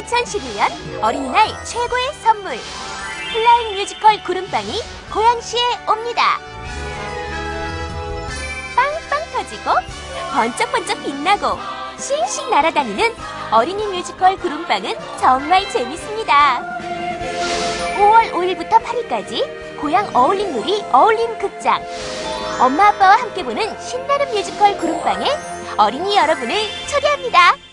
2011년 어린이날 최고의 선물 flying 뮤지컬 구름빵이 고양시에 옵니다. 빵빵 터지고 번쩍번쩍 빛나고 씽씽 날아다니는 어린이 뮤지컬 구름빵은 정말 재밌습니다. 5월 5일부터 8일까지 고양 어울림누리 어울림 극장 엄마 아빠와 함께 보는 신나는 뮤지컬 구름빵에 어린이 여러분을 초대합니다.